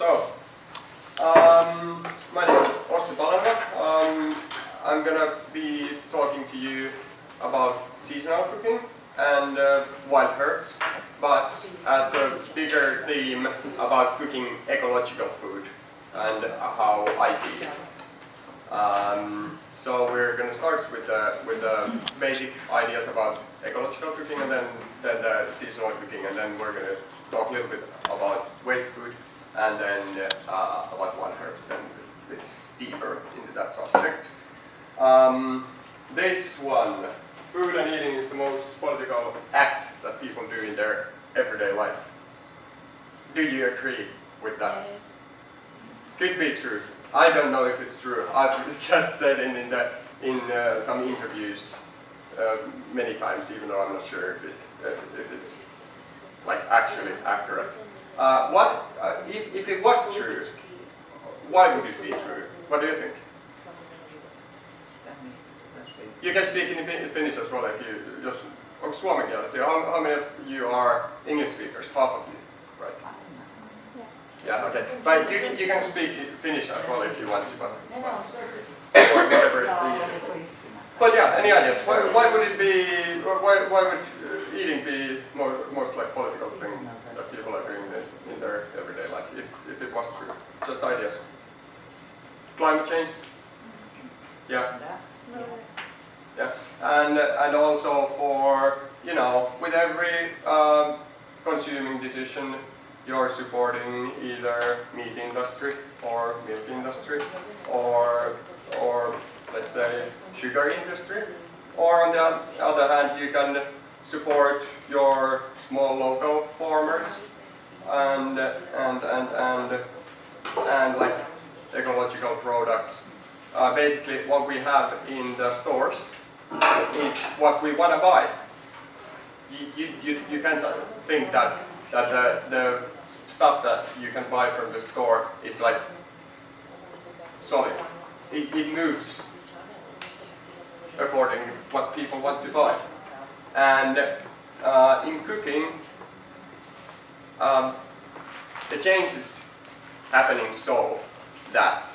So, um, my name is Ossi Palanva. Um, I'm gonna be talking to you about seasonal cooking and uh, wild herbs, but as a bigger theme about cooking ecological food and how I see it. Um, so we're going to start with the, with the basic ideas about ecological cooking and then, then the seasonal cooking and then we're going to talk a little bit about waste food and then uh, about one herbs then a bit deeper into that subject. Um, this one, food and eating is the most political act that people do in their everyday life. Do you agree with that? Yes. Could be true. I don't know if it's true. I've just said in, in, the, in uh, some interviews uh, many times, even though I'm not sure if, it, uh, if it's like actually accurate. Uh, what uh, if, if it was true? Why would it be true? What do you think? You can speak in Finnish as well if you just onko suomenkielistä. How, how many of you are English speakers? Half of you, right? Yeah, okay. But you, you can speak Finnish as well if you want to, but or whatever is the easiest. But yeah, any ideas? Why, why would it be, why, why would eating be more, most like political thing that people are doing their everyday life, if, if it was true? Just ideas. Climate change? Yeah. Yeah, and and also for you know with every um, consuming decision, you're supporting either meat industry or milk industry or or let's say sugar industry, or on the other hand, you can support your small local farmers and and and and and like ecological products. Uh, basically, what we have in the stores is what we want to buy. You, you, you, you can't think that, that the, the stuff that you can buy from the store is like solid. It, it moves according to what people want to buy. And uh, in cooking, um, the change is happening so that,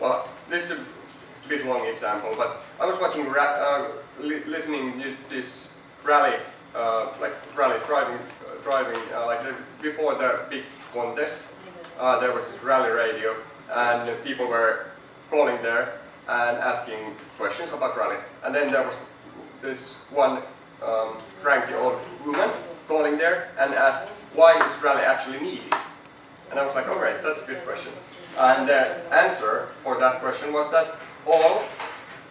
well, this is a bit long example, but I was watching, uh, li listening to this rally, uh, like rally driving, uh, driving, uh, like the, before the big contest, uh, there was rally radio, and people were calling there and asking questions about rally. And then there was this one um, cranky old woman calling there and asked, why is rally actually needed? And I was like, alright, that's a good question. And the answer for that question was that all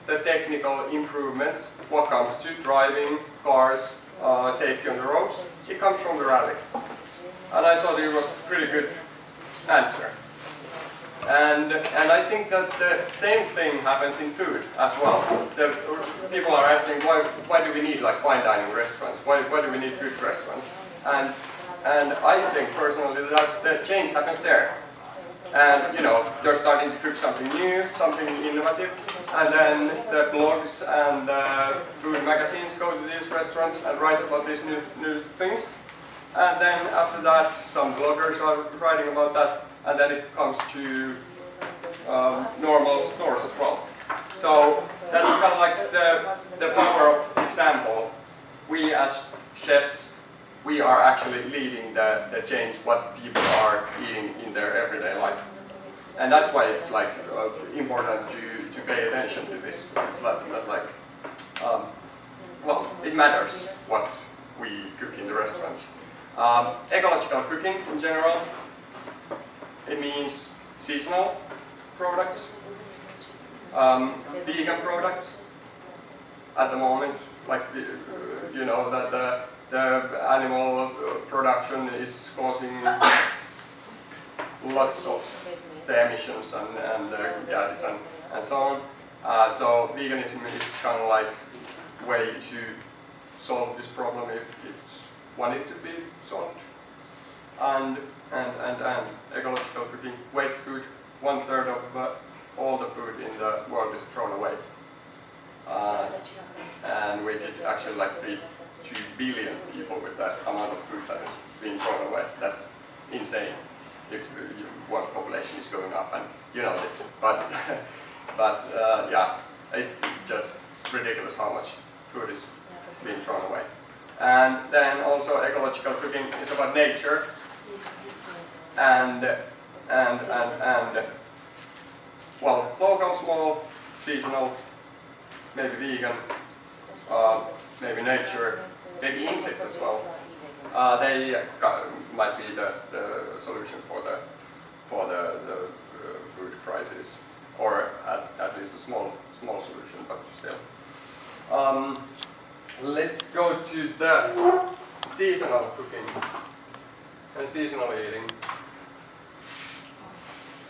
the technical improvements, what comes to driving, cars, uh, safety on the roads, it comes from the rally. And I thought it was a pretty good answer. And, and I think that the same thing happens in food as well. The, people are asking why, why do we need like fine dining restaurants? Why, why do we need good restaurants? And, and I think personally that the change happens there. And you know, they're starting to cook something new, something innovative, and then the blogs and the food magazines go to these restaurants and write about these new, new things. And then after that, some bloggers are writing about that, and then it comes to um, normal stores as well. So that's kind of like the, the power of example. We as chefs, we are actually leading the, the change what people are eating in their everyday life. And that's why it's like uh, important to, to pay attention to this. It's not, not like, um, well, it matters what we cook in the restaurants. Um, ecological cooking in general, it means seasonal products, um, vegan products at the moment, like the, you know that the, the animal production is causing lots of the emissions and, and uh, gases and, and so on. Uh, so veganism is kind of like way to solve this problem if it's wanted to be solved. And, and, and, and ecological cooking, waste food, one third of all the food in the world is thrown away. Uh, and we could actually like feed 2 billion people with that amount of food that is being thrown away. That's insane if one population is going up and you know this. But, but uh, yeah, it's, it's just ridiculous how much food is being thrown away. And then also ecological cooking is about nature and and and and well local, small, seasonal, maybe vegan, uh, maybe nature, maybe insects as well. Uh, they might be the, the solution for the for the, the uh, food crisis, or at, at least a small small solution, but still. Um, let's go to the seasonal cooking and seasonal eating.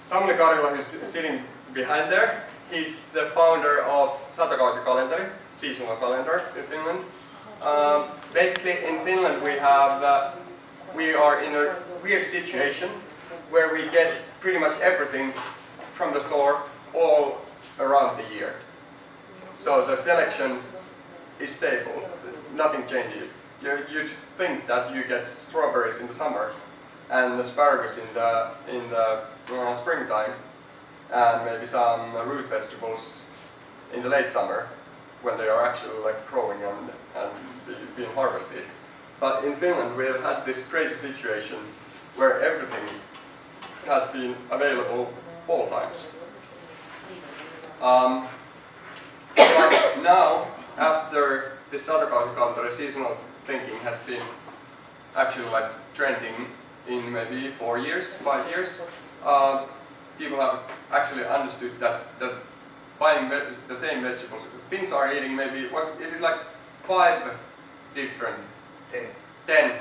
Samuli Karila, who's sitting behind there, he's the founder of Satokausi calendar, seasonal calendar in Finland. Um, basically, in Finland, we have uh, we are in a weird situation where we get pretty much everything from the store all around the year. So the selection is stable, nothing changes. You, you'd think that you get strawberries in the summer and asparagus in the, in the springtime and maybe some root vegetables in the late summer when they are actually like growing and, and being harvested. But in Finland we have had this crazy situation where everything has been available all times. Um, but now, after the Satokausi seasonal thinking has been actually like trending in maybe four years, five years, uh, people have actually understood that, that buying the same vegetables, Finns are eating maybe, was, is it like five different? Ten. Ten.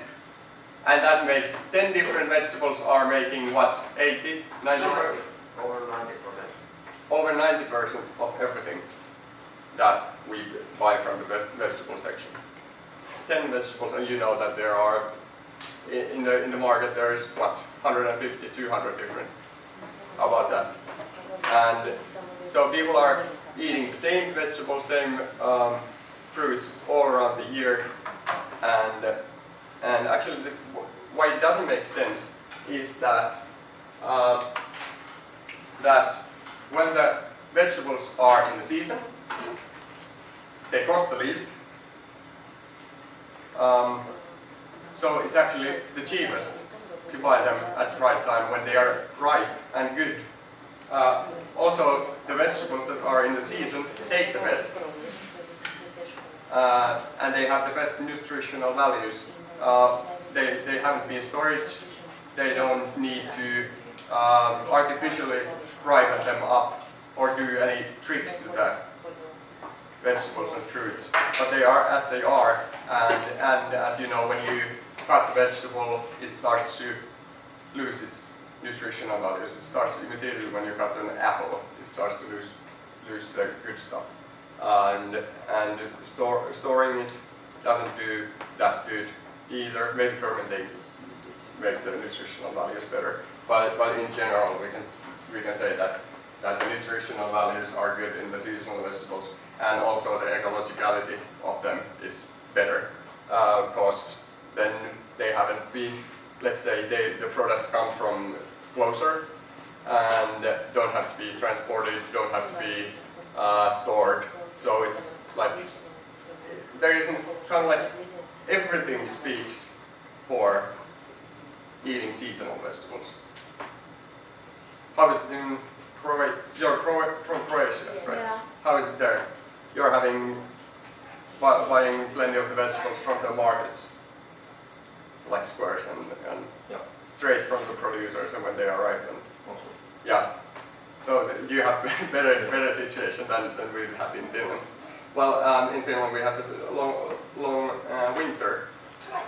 And that makes 10 different vegetables are making what, 80, 90 percent? Over 90%. Over 90% of everything that we buy from the vegetable section. 10 vegetables and you know that there are, in the, in the market there is what, 150, 200 different. About that. And so people are eating the same vegetables, same um, fruits all around the year. And and actually the, why it doesn't make sense is that uh, that when the vegetables are in the season they cost the least um, so it's actually the cheapest to buy them at the right time when they are ripe and good. Uh, also, the vegetables that are in the season taste the best. Uh, and they have the best nutritional values. Uh, they, they haven't been stored, they don't need to um, artificially ripen them up or do any tricks to the vegetables and fruits. But they are as they are, and, and as you know, when you cut the vegetable, it starts to lose its nutritional values. It starts immediately when you cut an apple, it starts to lose lose the good stuff. And and store, storing it doesn't do that good either. Maybe fermenting makes the nutritional values better. But but in general we can we can say that that the nutritional values are good in the seasonal vegetables and also the ecologicality of them is better because uh, then they haven't been, let's say they, the products come from closer and don't have to be transported, don't have to be uh, stored. So it's like, there isn't kind of like everything speaks for eating seasonal vegetables. How is it in Croatia? You're from Croatia, right? Yeah. How is it there? You're having buying plenty of the vegetables from the markets, like squares and, and yeah. straight from the producers and when they arrive. And Also. Yeah. So you have better better situation than, than we have in Finland. Well, um, in Finland we have this long long uh, winter,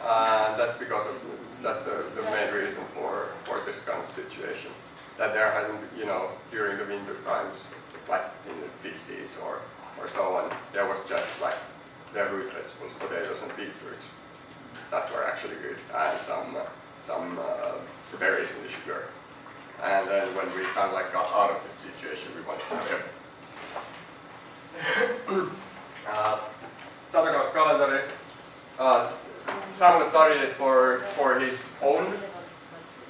uh, that's because of that's the, the main reason for for this kind of situation. That there hasn't, you know, during the winter times, like in the 50s or or so on, there was just like the root vegetables, potatoes and beetroots that were actually good, and some uh, some berries in the sugar. And then when we kind of like got out of this situation, we went to have uh, calendar. Uh, Samuli started it for for his own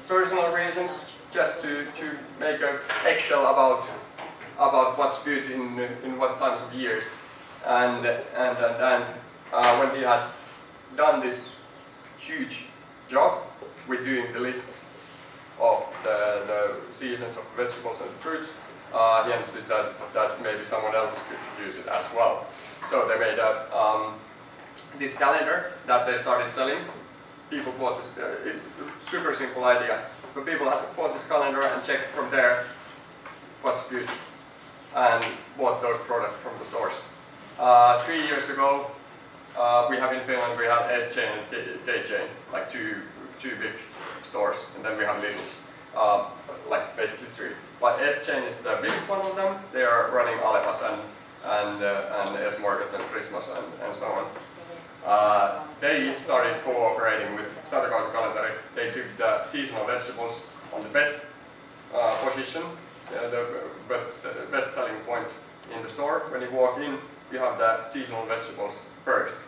personal reasons, just to, to make a Excel about about what's good in in what times of years. And and and, and uh, when he had done this huge job with doing the lists of the, the seasons of vegetables and fruits, uh, he understood that, that maybe someone else could use it as well. So they made a, um, this calendar that they started selling. People bought this, uh, it's a super simple idea, but people bought this calendar and checked from there what's good and bought those products from the stores. Uh, three years ago, uh, we have in Finland, we have S-Chain and K-Chain, like two, two big stores, and then we have Lidl's, uh, like basically three. But S-Chain is the biggest one of them. They are running Alepas and, and, uh, and S-Markets and Prismas and, and so on. Uh, they started cooperating with Satokausi Kalenteri. They took the seasonal vegetables on the best uh, position, uh, the best, best selling point in the store. When you walk in, you have the seasonal vegetables first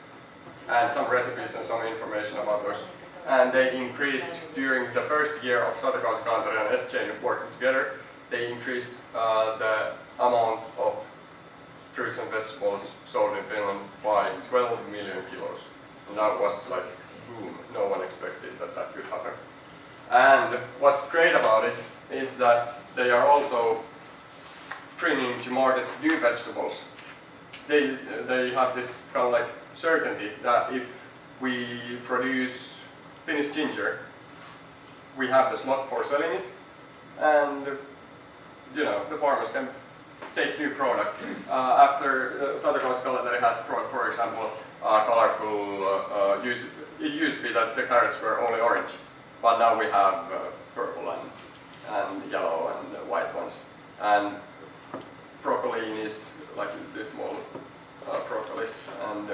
and some recipes and some information about those. And they increased during the first year of Satokausi Kalenteri and S-Chain working together, they increased uh, the amount of fruits and vegetables sold in Finland by 12 million kilos. And that was like boom, no one expected that that could happen. And what's great about it is that they are also bringing to markets new vegetables. They, they have this kind of like certainty that if we produce finished ginger, we have the slot for selling it, and you know the farmers can take new products. Uh, after uh, Satokausi Kalenteri has brought, for example, uh, colorful, uh, uh, used, it used to be that the carrots were only orange, but now we have uh, purple and, and yellow and white ones. And is like this small uh, broccolis and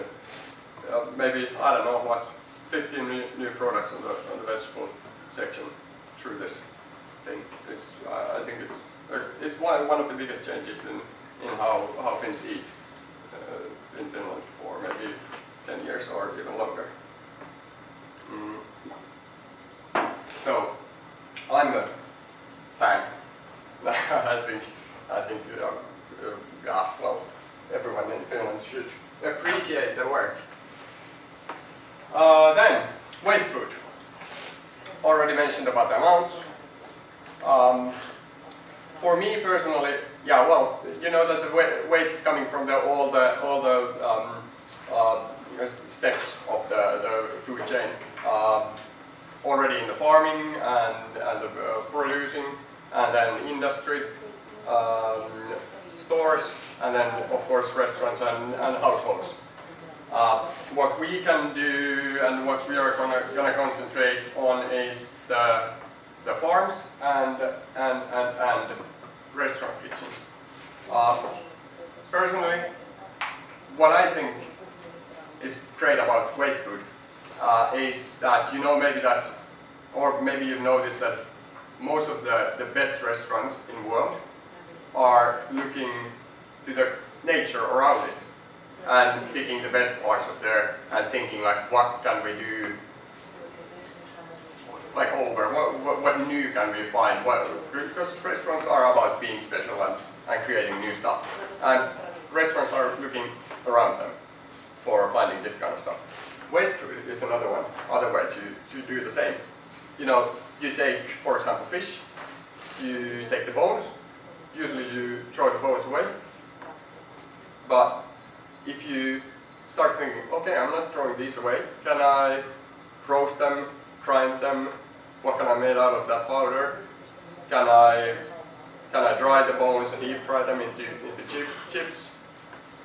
uh, maybe, I don't know what, 15 new, products on the, on the vegetable section through this thing. It's, I think it's, uh, it's one, one of the biggest changes in, in how, how Finns eat uh, in Finland for maybe 10 years or even longer. Mm. So, I'm a fan. I think, I think, uh, uh, yeah, well, everyone in Finland should appreciate the work. Uh, then, waste food. Already mentioned about the amounts. Um, for me personally, yeah, well, you know that the waste is coming from the, all the all the um, uh, steps of the, the food chain. Um, already in the farming and, and the uh, producing, and then industry, um, stores, and then of course restaurants and, and households. Uh, what we can do and what we are gonna, gonna concentrate on is the, the farms and, and, and, and restaurant kitchens. Uh, personally, what I think is great about waste food uh, is that you know maybe that, or maybe you've noticed that most of the, the best restaurants in the world are looking to the nature around it and picking the best parts of there and thinking like what can we do like over, what, what, what new can we find, what, because restaurants are about being special and, and creating new stuff. And restaurants are looking around them for finding this kind of stuff. Waste is another one, other way to, to do the same. You know, you take, for example, fish, you take the bones, usually you throw the bones away, but if you start thinking, okay, I'm not throwing these away, can I roast them, grind them, what can I make out of that powder? Can I can I dry the bones and deep fry them into, into chip, chips?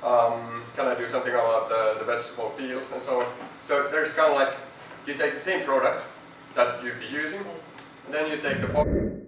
Um, can I do something about the, the vegetable peels and so on? So there's kind of like, you take the same product that you'd be using, and then you take the